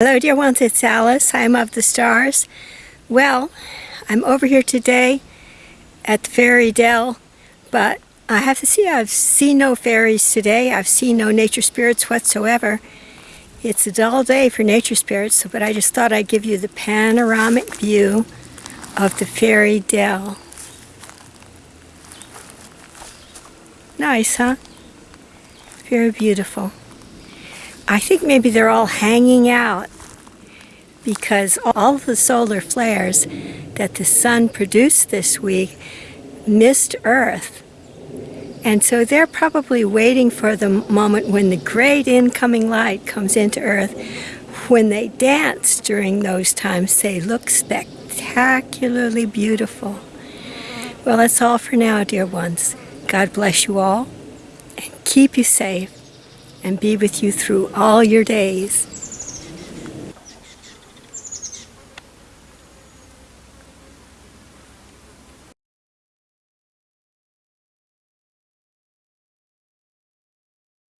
Hello dear ones, it's Alice. I'm of the stars. Well, I'm over here today at the Fairy Dell, but I have to see I've seen no fairies today. I've seen no nature spirits whatsoever. It's a dull day for nature spirits, but I just thought I'd give you the panoramic view of the Fairy Dell. Nice, huh? Very beautiful. I think maybe they're all hanging out because all the solar flares that the sun produced this week missed Earth. And so they're probably waiting for the moment when the great incoming light comes into Earth. When they dance during those times, they look spectacularly beautiful. Well, that's all for now, dear ones. God bless you all and keep you safe and be with you through all your days.